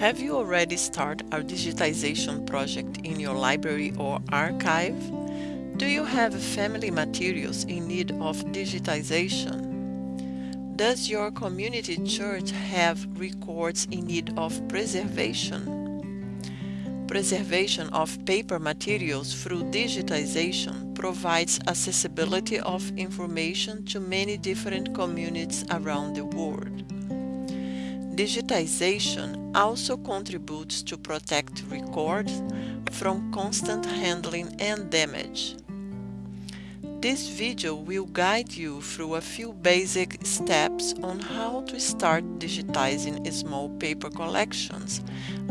Have you already started a digitization project in your library or archive? Do you have family materials in need of digitization? Does your community church have records in need of preservation? Preservation of paper materials through digitization provides accessibility of information to many different communities around the world. Digitization also contributes to protect records from constant handling and damage. This video will guide you through a few basic steps on how to start digitizing small paper collections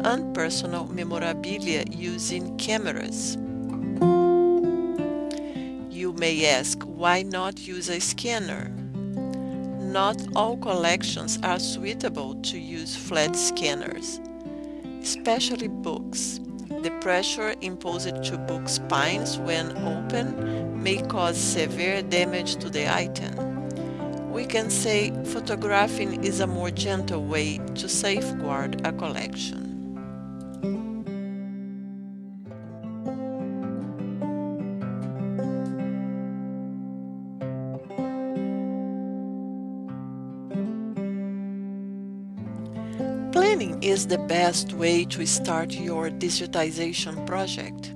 and personal memorabilia using cameras. You may ask why not use a scanner? Not all collections are suitable to use flat scanners, especially books. The pressure imposed to book spines when open may cause severe damage to the item. We can say photographing is a more gentle way to safeguard a collection. Planning is the best way to start your digitization project.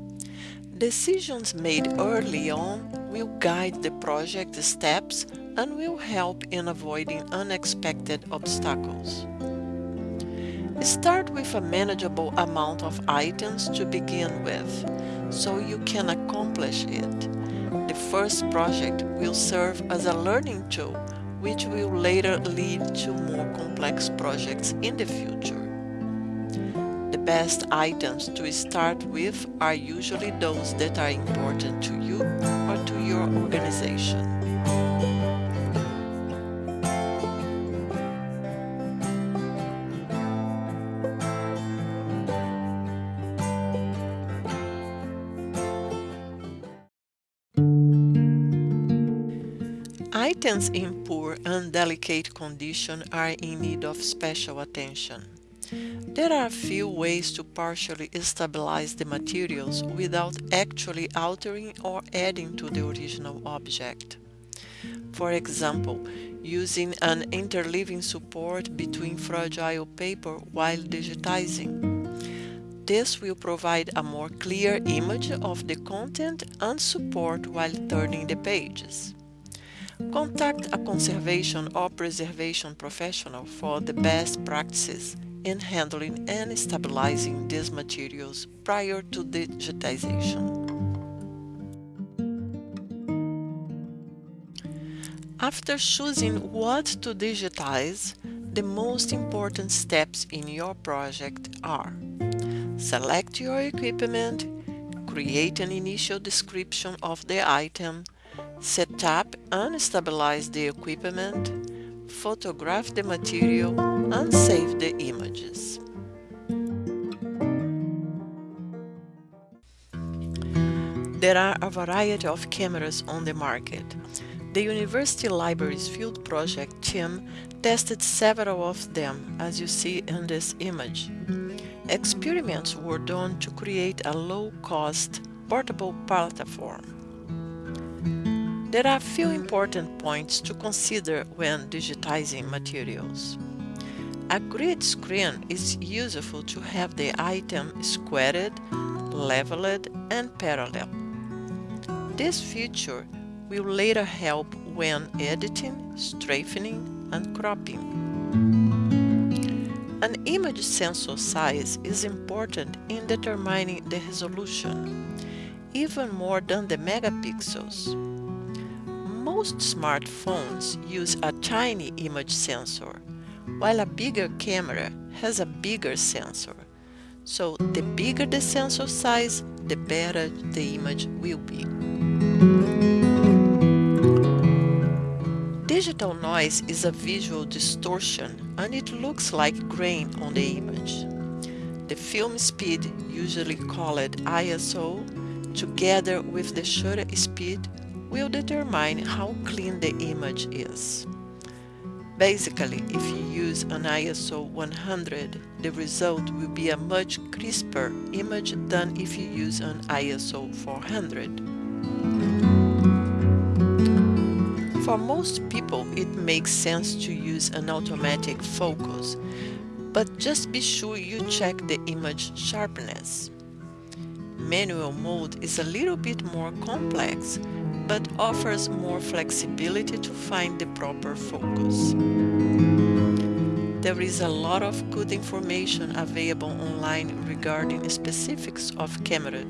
Decisions made early on will guide the project steps and will help in avoiding unexpected obstacles. Start with a manageable amount of items to begin with, so you can accomplish it. The first project will serve as a learning tool which will later lead to more complex projects in the future. The best items to start with are usually those that are important to you or to your organization. Items in poor and delicate condition are in need of special attention. There are a few ways to partially stabilize the materials without actually altering or adding to the original object. For example, using an interleaving support between fragile paper while digitizing. This will provide a more clear image of the content and support while turning the pages. Contact a conservation or preservation professional for the best practices in handling and stabilizing these materials prior to digitization. After choosing what to digitize, the most important steps in your project are Select your equipment, create an initial description of the item, set up and stabilize the equipment, photograph the material and save the images. There are a variety of cameras on the market. The University Libraries Field Project team tested several of them, as you see in this image. Experiments were done to create a low-cost portable platform. There are a few important points to consider when digitizing materials. A grid screen is useful to have the item squared, leveled, and parallel. This feature will later help when editing, strafing, and cropping. An image sensor size is important in determining the resolution, even more than the megapixels. Most smartphones use a tiny image sensor, while a bigger camera has a bigger sensor. So the bigger the sensor size, the better the image will be. Digital noise is a visual distortion and it looks like grain on the image. The film speed, usually called ISO, together with the shutter speed will determine how clean the image is. Basically, if you use an ISO 100, the result will be a much crisper image than if you use an ISO 400. For most people, it makes sense to use an automatic focus, but just be sure you check the image sharpness. Manual mode is a little bit more complex, but offers more flexibility to find the proper focus. There is a lot of good information available online regarding specifics of camera.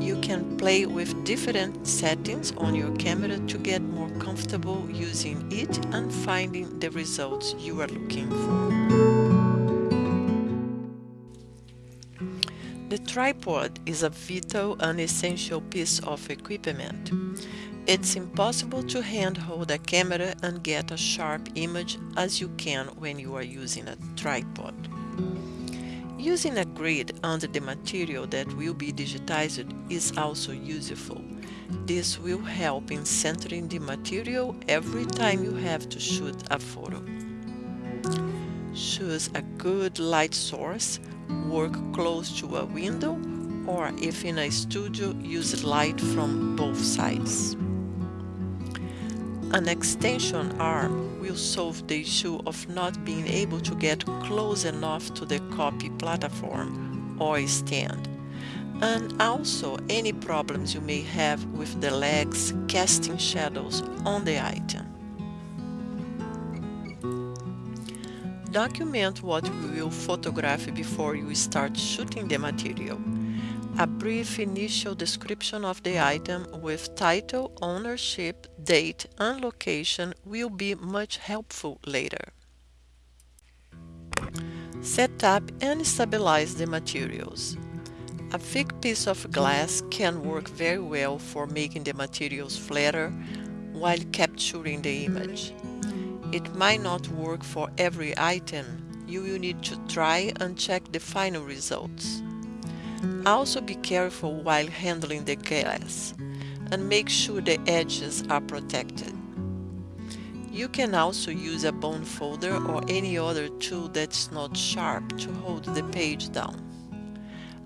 You can play with different settings on your camera to get more comfortable using it and finding the results you are looking for. The tripod is a vital and essential piece of equipment. It's impossible to handhold a camera and get a sharp image as you can when you are using a tripod. Using a grid under the material that will be digitized is also useful. This will help in centering the material every time you have to shoot a photo. Choose a good light source work close to a window or if in a studio use light from both sides. An extension arm will solve the issue of not being able to get close enough to the copy platform or stand, and also any problems you may have with the legs casting shadows on the item. Document what you will photograph before you start shooting the material. A brief initial description of the item with title, ownership, date and location will be much helpful later. Set up and stabilize the materials. A thick piece of glass can work very well for making the materials flatter while capturing the image. It might not work for every item. You will need to try and check the final results. Also be careful while handling the glass and make sure the edges are protected. You can also use a bone folder or any other tool that's not sharp to hold the page down.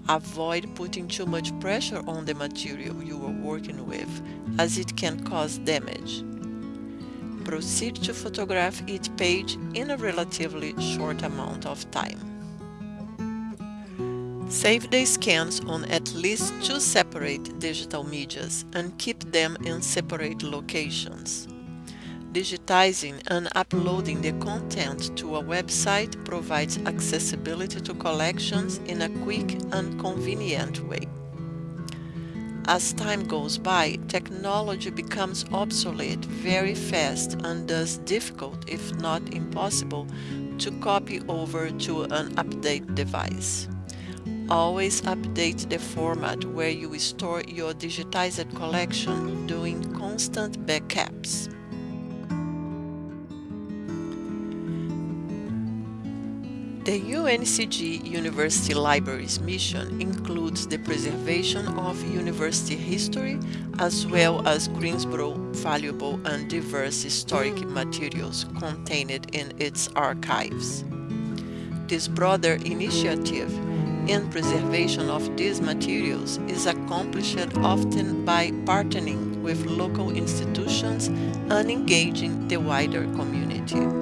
Avoid putting too much pressure on the material you are working with as it can cause damage proceed to photograph each page in a relatively short amount of time. Save the scans on at least two separate digital medias and keep them in separate locations. Digitizing and uploading the content to a website provides accessibility to collections in a quick and convenient way. As time goes by, technology becomes obsolete very fast and thus difficult, if not impossible, to copy over to an update device. Always update the format where you store your digitized collection, doing constant backups. The UNCG University Libraries mission includes the preservation of university history as well as Greensboro valuable and diverse historic materials contained in its archives. This broader initiative in preservation of these materials is accomplished often by partnering with local institutions and engaging the wider community.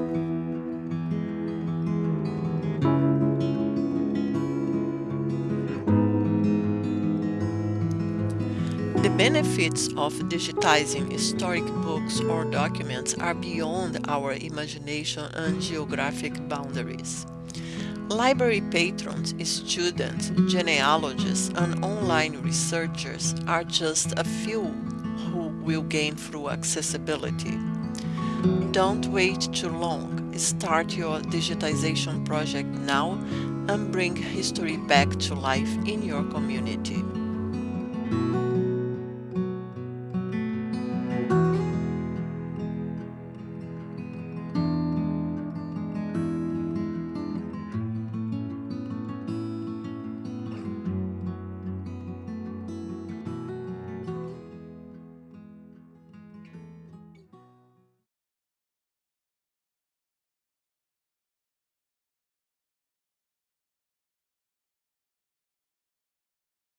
Benefits of digitizing historic books or documents are beyond our imagination and geographic boundaries. Library patrons, students, genealogists, and online researchers are just a few who will gain through accessibility. Don't wait too long. Start your digitization project now and bring history back to life in your community.